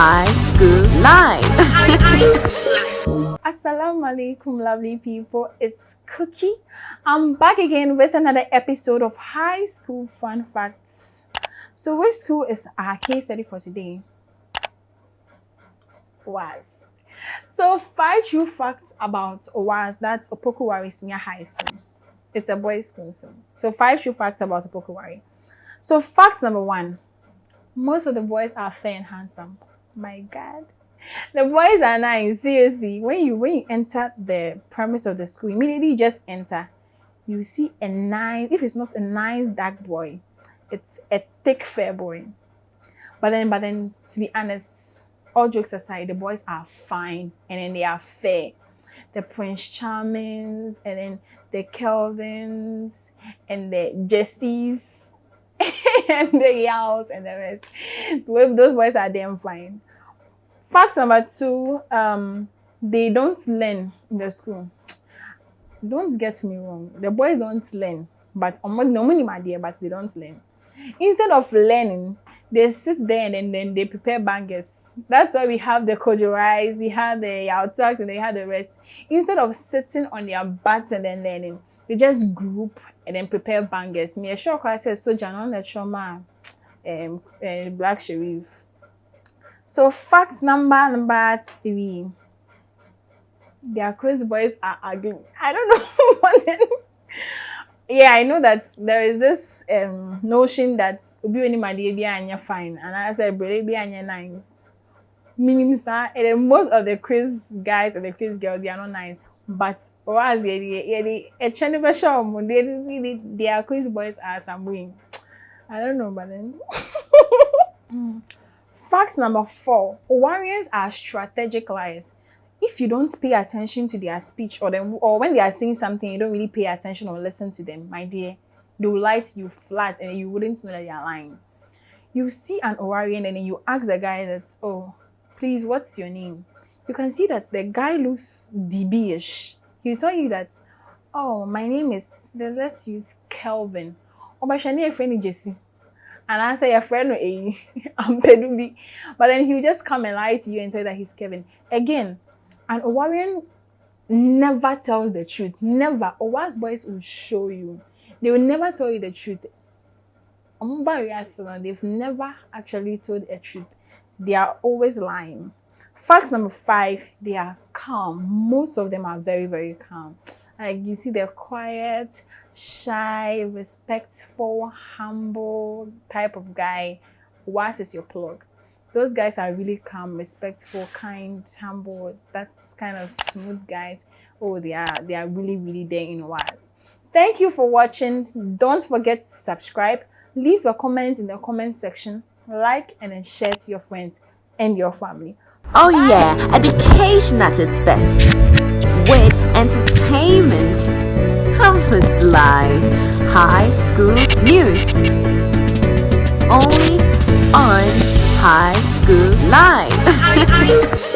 High School life. Assalamu alaikum, lovely people. It's Cookie. I'm back again with another episode of High School Fun Facts. So, which school is our case study for today? Was. So, five true facts about OWAS, that's Opoku Ware Senior High School. It's a boys' school, so. So, five true facts about Opoku Ware. So, fact number one most of the boys are fair and handsome. My God. The boys are nice. Seriously. When you when you enter the premise of the school, immediately you just enter. You see a nice, if it's not a nice dark boy, it's a thick fair boy. But then, but then to be honest, all jokes aside, the boys are fine and then they are fair. The Prince Charmings and then the Kelvins and the Jessies and the Yaos and the rest. Those boys are damn fine. Fact number two, um, they don't learn in the school. Don't get me wrong. The boys don't learn, but but they don't learn. Instead of learning, they sit there and then, then they prepare bangers. That's why we have the kojo rice, we have the Yaw Tog, and they have the rest. Instead of sitting on their butt and then learning, they just group and then prepare bangers. Me a sure I said soldier on the trauma um uh, Black Sherif. So fact number number three. Their crazy boys are ugly. I don't know. Yeah, I know that there is this um notion that obi be anya fine and I said brother be anya nice. Meaning sir, and then most of the quiz guys and the quiz girls they are not nice. But whereas the a eh, channel show um, really their quiz boys are some wing. I don't know, but then. Fact number four warriors are strategic liars. If you don't pay attention to their speech or them or when they are saying something, you don't really pay attention or listen to them, my dear, they will lie to you flat and you wouldn't know that they are lying. You see an Owarian and then you ask the guy that, oh, please, what's your name? You can see that the guy looks DB-ish. He'll tell you that, oh, my name is, let's use Kelvin. Or my Shani friend Jesse and I say your friend a I'm Pedubi. But then he'll just come and lie to you and say that he's Kevin. Again, an Owarian never tells the truth. Never. Owas boys will show you. They will never tell you the truth. They've never actually told the truth. They are always lying. Fact number five, they are calm. Most of them are very, very calm. Like you see, they're quiet, shy, respectful, humble type of guy. Was is your plug? Those guys are really calm, respectful, kind, humble. That's kind of smooth guys. Oh, they are they are really, really there in was. Thank you for watching. Don't forget to subscribe. Leave your comments in the comment section. Like and then share to your friends and your family. Oh yeah, education at its best. With entertainment, campus life, high school news. Only on High School Live.